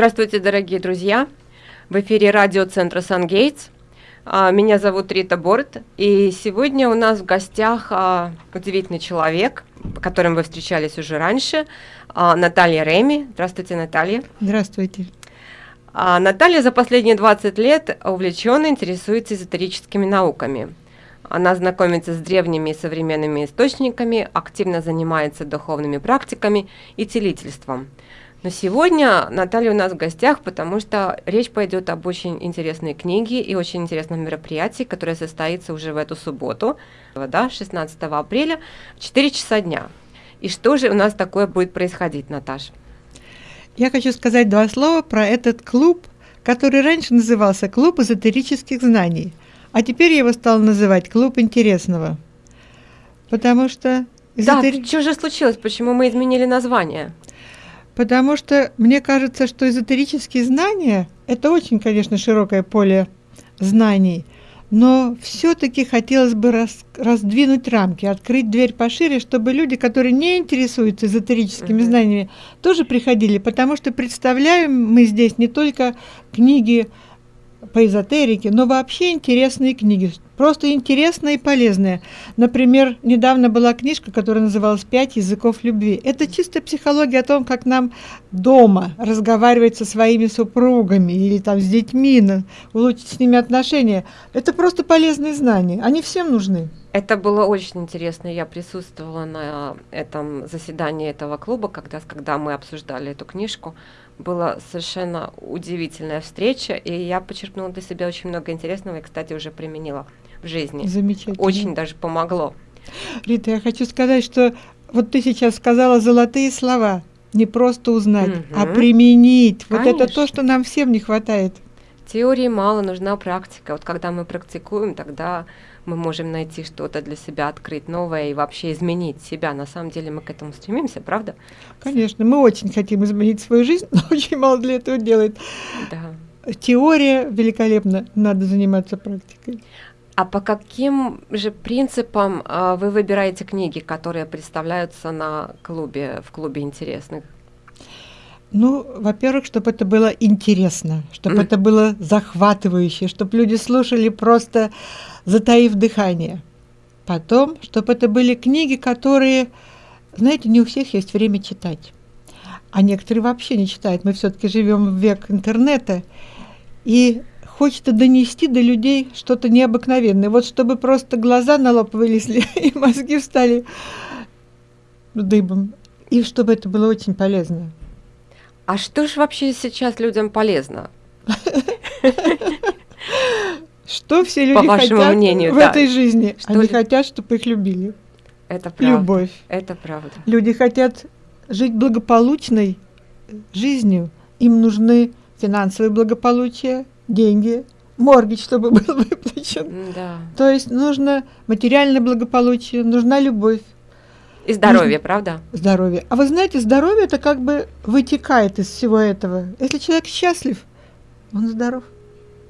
Здравствуйте, дорогие друзья! В эфире радиоцентра «Сангейтс». А, меня зовут Рита Борт, и сегодня у нас в гостях а, удивительный человек, по которым вы встречались уже раньше, а, Наталья Реми. Здравствуйте, Наталья. Здравствуйте. Наталья за последние 20 лет увлеченно интересуется эзотерическими науками. Она знакомится с древними и современными источниками, активно занимается духовными практиками и целительством – но сегодня Наталья у нас в гостях, потому что речь пойдет об очень интересной книге и очень интересном мероприятии, которое состоится уже в эту субботу, да, 16 апреля, в 4 часа дня. И что же у нас такое будет происходить, Наташа? Я хочу сказать два слова про этот клуб, который раньше назывался «Клуб эзотерических знаний», а теперь его стал называть «Клуб интересного». Потому что... Эзотери... Да, что же случилось? Почему мы изменили название? Потому что мне кажется, что эзотерические знания – это очень, конечно, широкое поле знаний, но все-таки хотелось бы раз, раздвинуть рамки, открыть дверь пошире, чтобы люди, которые не интересуются эзотерическими uh-huh. знаниями, тоже приходили, потому что представляем мы здесь не только книги по эзотерике, но вообще интересные книги, просто интересные и полезные. Например, недавно была книжка, которая называлась «Пять языков любви». Это чисто психология о том, как нам дома разговаривать со своими супругами или там с детьми, улучшить с ними отношения. Это просто полезные знания, они всем нужны. Это было очень интересно. Я присутствовала на этом заседании этого клуба, когда, когда мы обсуждали эту книжку была совершенно удивительная встреча, и я почерпнула для себя очень много интересного и, кстати, уже применила в жизни. Замечательно. Очень даже помогло. Рита, я хочу сказать, что вот ты сейчас сказала золотые слова. Не просто узнать, угу. а применить. Конечно. Вот это то, что нам всем не хватает. Теории мало, нужна практика. Вот когда мы практикуем, тогда мы можем найти что-то для себя, открыть новое и вообще изменить себя. На самом деле мы к этому стремимся, правда? Конечно, мы очень хотим изменить свою жизнь, но очень мало для этого делает. Да. Теория великолепна, надо заниматься практикой. А по каким же принципам э, вы выбираете книги, которые представляются на клубе, в клубе интересных? Ну, во-первых, чтобы это было интересно, чтобы mm. это было захватывающе, чтобы люди слушали просто затаив дыхание. Потом, чтобы это были книги, которые, знаете, не у всех есть время читать. А некоторые вообще не читают. Мы все-таки живем в век интернета. И хочется донести до людей что-то необыкновенное. Вот чтобы просто глаза на лоб вылезли и мозги встали дыбом. И чтобы это было очень полезно. А что же вообще сейчас людям полезно? Что все люди По хотят мнению, в да. этой жизни? Что Они ли... хотят, чтобы их любили. Это правда. Любовь. Это правда. Люди хотят жить благополучной жизнью. Им нужны финансовое благополучие, деньги, моргич, чтобы был выплачен. Да. То есть нужно материальное благополучие, нужна любовь. И здоровье, нужно... правда? Здоровье. А вы знаете, здоровье это как бы вытекает из всего этого. Если человек счастлив, он здоров.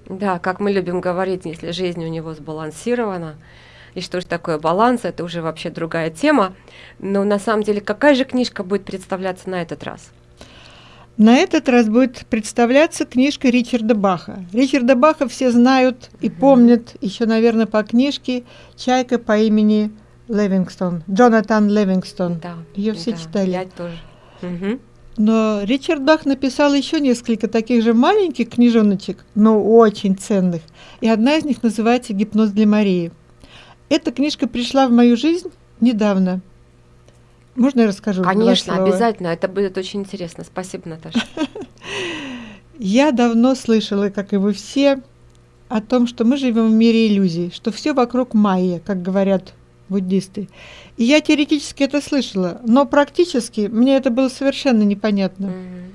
Да, как мы любим говорить, если жизнь у него сбалансирована, и что же такое баланс, это уже вообще другая тема. Но на самом деле, какая же книжка будет представляться на этот раз? На этот раз будет представляться книжка Ричарда Баха. Ричарда Баха все знают и помнят еще, наверное, по книжке «Чайка по имени Левингстон», Джонатан Левингстон. Да, Ее все да, читали. Я тоже. Угу. Но Ричард Бах написал еще несколько таких же маленьких книжоночек, но очень ценных. И одна из них называется «Гипноз для Марии». Эта книжка пришла в мою жизнь недавно. Можно я расскажу? Конечно, обязательно. Это будет очень интересно. Спасибо, Наташа. Я давно слышала, как и вы все, о том, что мы живем в мире иллюзий, что все вокруг майя, как говорят буддисты. И я теоретически это слышала, но практически мне это было совершенно непонятно. Mm-hmm.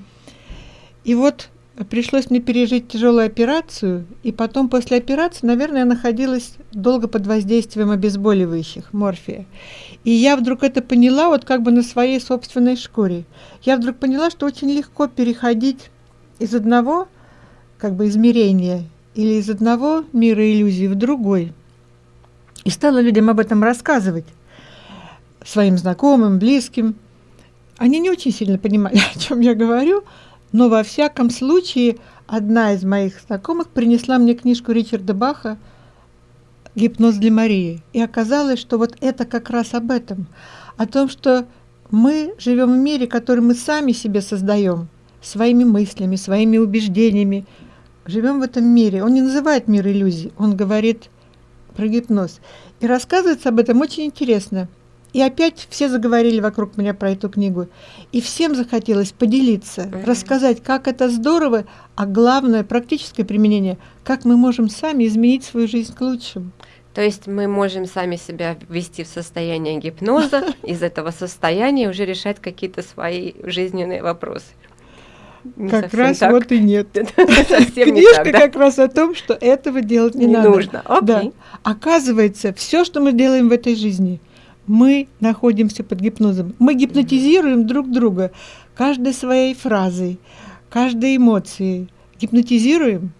И вот пришлось мне пережить тяжелую операцию, и потом после операции, наверное, я находилась долго под воздействием обезболивающих, морфия. И я вдруг это поняла вот как бы на своей собственной шкуре. Я вдруг поняла, что очень легко переходить из одного как бы измерения или из одного мира иллюзий в другой – и стала людям об этом рассказывать, своим знакомым, близким. Они не очень сильно понимали, о чем я говорю, Но во всяком случае, одна из моих знакомых принесла мне книжку Ричарда Баха «Гипноз для Марии». И оказалось, что вот это как раз об этом. О том, что мы живем в мире, который мы сами себе создаем, своими мыслями, своими убеждениями. Живем в этом мире. Он не называет мир иллюзий, он говорит про гипноз. И рассказывается об этом очень интересно. И опять все заговорили вокруг меня про эту книгу. И всем захотелось поделиться, mm-hmm. рассказать, как это здорово, а главное, практическое применение, как мы можем сами изменить свою жизнь к лучшему. То есть мы можем сами себя ввести в состояние гипноза, из этого состояния уже решать какие-то свои жизненные вопросы. Не как раз так. вот и нет. Книжка как раз о том, что этого делать не, надо. нужно. Да. Оказывается, все, что мы делаем в этой жизни, мы находимся под гипнозом. Мы гипнотизируем друг друга каждой своей фразой, каждой эмоцией. Гипнотизируем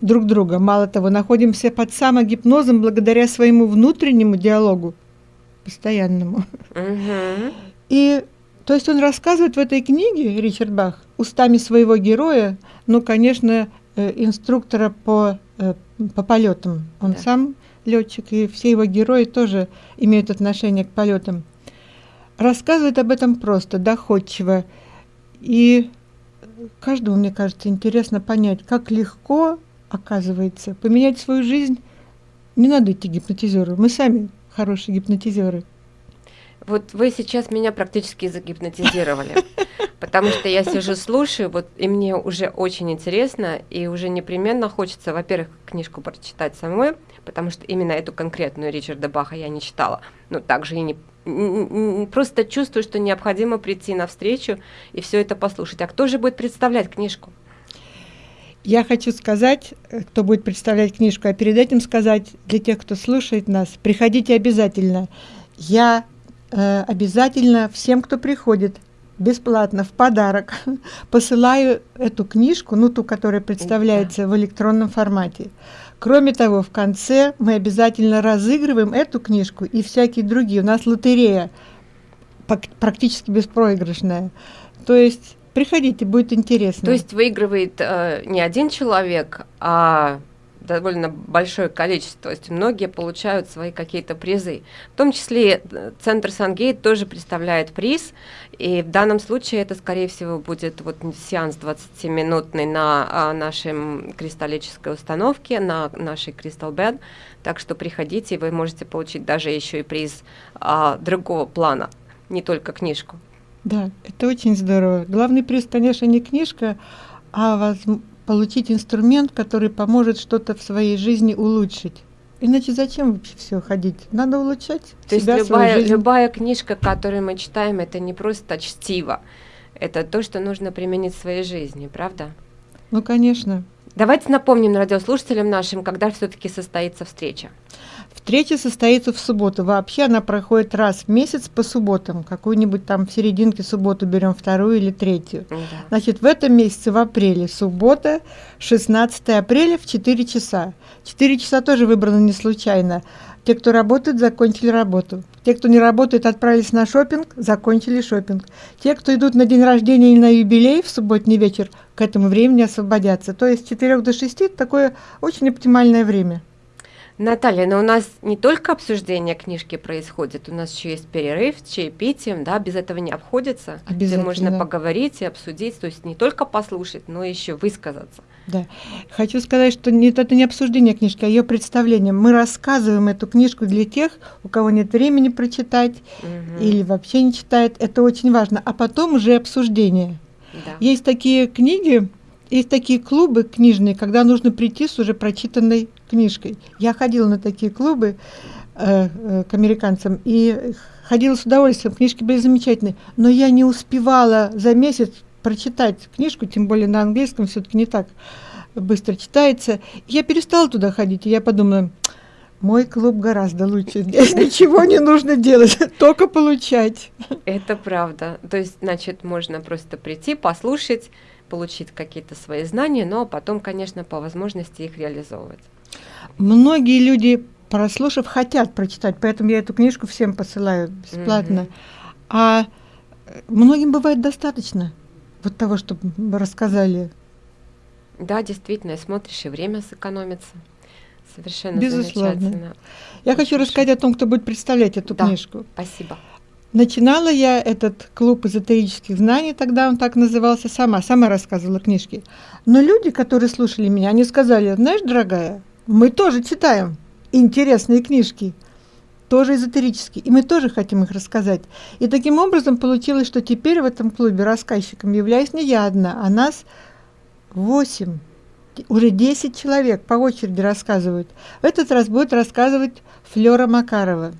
друг друга. Мало того, находимся под самогипнозом благодаря своему внутреннему диалогу, постоянному. И то есть он рассказывает в этой книге, Ричард Бах, устами своего героя, ну, конечно, э, инструктора по, э, по полетам. Он да. сам летчик, и все его герои тоже имеют отношение к полетам. Рассказывает об этом просто, доходчиво. И каждому, мне кажется, интересно понять, как легко, оказывается, поменять свою жизнь. Не надо идти гипнотизеру, мы сами хорошие гипнотизеры. Вот вы сейчас меня практически загипнотизировали, потому что я сижу, слушаю, вот и мне уже очень интересно, и уже непременно хочется, во-первых, книжку прочитать самой, потому что именно эту конкретную Ричарда Баха я не читала, но также и не просто чувствую, что необходимо прийти на встречу и все это послушать. А кто же будет представлять книжку? Я хочу сказать, э, кто будет представлять книжку, а перед этим сказать для тех, кто слушает нас, приходите обязательно. Я э, обязательно всем, кто приходит, бесплатно, в подарок, посылаю эту книжку, ну ту, которая представляется в электронном формате. Кроме того, в конце мы обязательно разыгрываем эту книжку и всякие другие. У нас лотерея практически беспроигрышная. То есть приходите, будет интересно. То есть выигрывает э, не один человек, а довольно большое количество, то есть многие получают свои какие-то призы. В том числе э, Центр Сангейт тоже представляет приз, и в данном случае это, скорее всего, будет вот сеанс 20-минутный на а, нашей кристаллической установке, на нашей Crystal Bed, так что приходите, и вы можете получить даже еще и приз а, другого плана, не только книжку. Да, это очень здорово. Главный приз, конечно, не книжка, а возможно получить инструмент, который поможет что-то в своей жизни улучшить. Иначе зачем вообще все ходить? Надо улучшать. То себя, есть любая, любая книжка, которую мы читаем, это не просто чтиво, это то, что нужно применить в своей жизни, правда? Ну, конечно. Давайте напомним радиослушателям нашим, когда все-таки состоится встреча. Встреча состоится в субботу. Вообще она проходит раз в месяц по субботам. Какую-нибудь там в серединке субботу берем вторую или третью. Да. Значит, в этом месяце, в апреле, суббота, 16 апреля в 4 часа. 4 часа тоже выбрано не случайно. Те, кто работает, закончили работу. Те, кто не работает, отправились на шопинг, закончили шопинг. Те, кто идут на день рождения или на юбилей в субботний вечер, к этому времени освободятся. То есть с 4 до 6 такое очень оптимальное время. Наталья, но у нас не только обсуждение книжки происходит, у нас еще есть перерыв с чаепитием, да, без этого не обходится. Обязательно. Где можно поговорить и обсудить, то есть не только послушать, но еще высказаться. Да. Хочу сказать, что нет, это не обсуждение книжки, а ее представление. Мы рассказываем эту книжку для тех, у кого нет времени прочитать угу. или вообще не читает. Это очень важно. А потом уже обсуждение. Да. Есть такие книги, есть такие клубы книжные, когда нужно прийти с уже прочитанной книжкой. Я ходила на такие клубы э, э, к американцам и ходила с удовольствием. Книжки были замечательные, но я не успевала за месяц прочитать книжку, тем более на английском все-таки не так быстро читается. Я перестала туда ходить, и я подумала, мой клуб гораздо лучше. Здесь ничего не нужно делать, только получать. Это правда. То есть, значит, можно просто прийти, послушать, получить какие-то свои знания, но потом, конечно, по возможности их реализовывать. Многие люди, прослушав, хотят прочитать, поэтому я эту книжку всем посылаю бесплатно. Mm-hmm. А многим бывает достаточно. вот того, что рассказали? Да, действительно, смотришь, и время сэкономится. Совершенно Безусловно. замечательно. Я хочу Слушай. рассказать о том, кто будет представлять эту Да. книжку. Спасибо. Начинала я этот клуб эзотерических знаний, тогда он так назывался, сама, сама рассказывала книжки. Но люди, которые слушали меня, они сказали, знаешь, дорогая, мы тоже читаем интересные книжки, тоже эзотерические, и мы тоже хотим их рассказать. И таким образом получилось, что теперь в этом клубе рассказчиком являюсь не я одна, а нас восемь, уже 10 человек по очереди рассказывают. В этот раз будет рассказывать Флёра Макарова.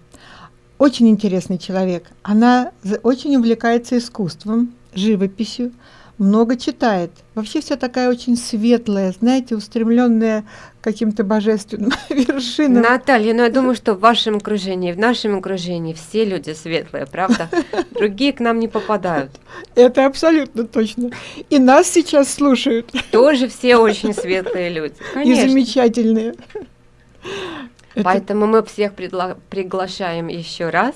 Очень интересный человек. Она очень увлекается искусством, живописью, много читает. Вообще вся такая очень светлая, знаете, устремленная к каким-то божественным вершинам. Наталья, ну я думаю, что в вашем окружении, в нашем окружении все люди светлые, правда? Другие к нам не попадают. Это абсолютно точно. И нас сейчас слушают. Тоже все очень светлые люди. И Конечно. замечательные. Это- Поэтому мы всех предла- приглашаем еще раз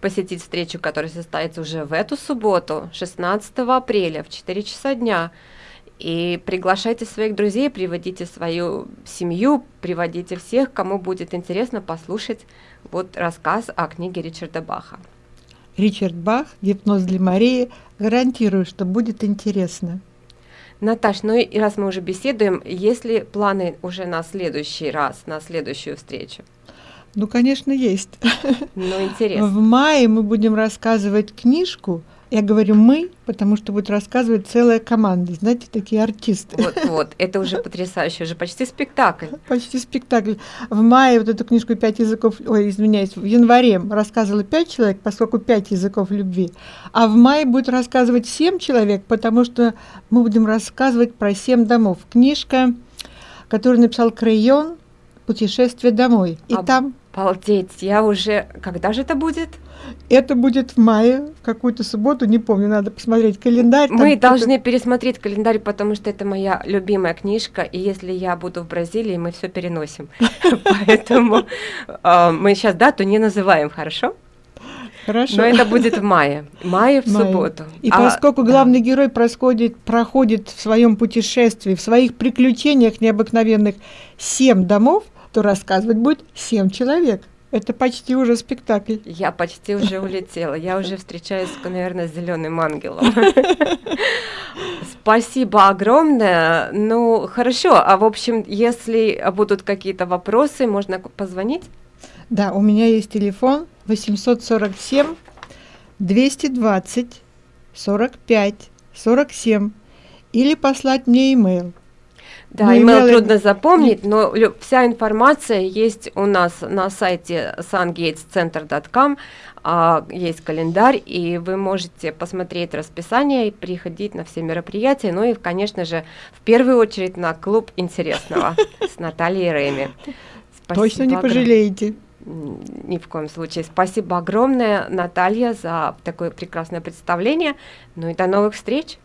посетить встречу, которая состоится уже в эту субботу, 16 апреля в 4 часа дня. И приглашайте своих друзей, приводите свою семью, приводите всех, кому будет интересно послушать вот рассказ о книге Ричарда Баха. Ричард Бах, гипноз для Марии. Гарантирую, что будет интересно. Наташ, ну и раз мы уже беседуем, есть ли планы уже на следующий раз, на следующую встречу? Ну, конечно, есть. Ну, интересно. В мае мы будем рассказывать книжку. Я говорю мы, потому что будет рассказывать целая команда. Знаете, такие артисты. Вот, вот, это уже потрясающе, уже почти спектакль. Почти спектакль. В мае вот эту книжку «Пять языков», ой, извиняюсь, в январе рассказывало пять человек, поскольку пять языков любви. А в мае будет рассказывать семь человек, потому что мы будем рассказывать про семь домов. Книжка, которую написал Крейон «Путешествие домой». И А там Обалдеть, я уже... Когда же это будет? это будет в мае, в какую-то субботу, не помню, надо посмотреть календарь. Мы что-то- должны пересмотреть календарь, потому что это моя любимая книжка, и если я буду в Бразилии, мы все переносим. Поэтому а, мы сейчас дату не называем, хорошо? Хорошо. Но это будет в мае. Мае в Мае. субботу. И А, поскольку да. главный герой происходит, проходит в своем путешествии, в своих приключениях необыкновенных семь домов, то рассказывать будет семь человек. Это почти уже спектакль. Я почти уже улетела. Я уже встречаюсь, наверное, с зеленым ангелом. Спасибо огромное. Ну, хорошо. А в общем, если будут какие-то вопросы, можно позвонить. Да, у меня есть телефон 847 220 45 47 или послать мне имейл. Да, Ну, имейл трудно запомнить, но вся информация есть у нас на сайте sungatescenter.com, а, есть календарь, и вы можете посмотреть расписание и приходить на все мероприятия, ну и, конечно же, в первую очередь на клуб интересного с Натальей Реми. Точно не пожалеете. Ни в коем случае. Спасибо огромное, Наталья, за такое прекрасное представление. Ну и до новых встреч.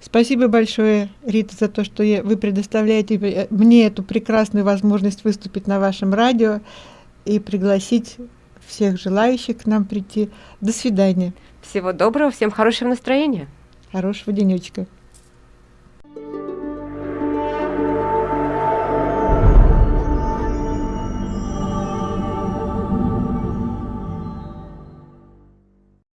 Спасибо большое, Рита, за то, что вы предоставляете э, мне эту прекрасную возможность выступить на вашем радио и пригласить всех желающих к нам прийти. До свидания. Всего доброго, всем хорошего настроения. Хорошего денечка.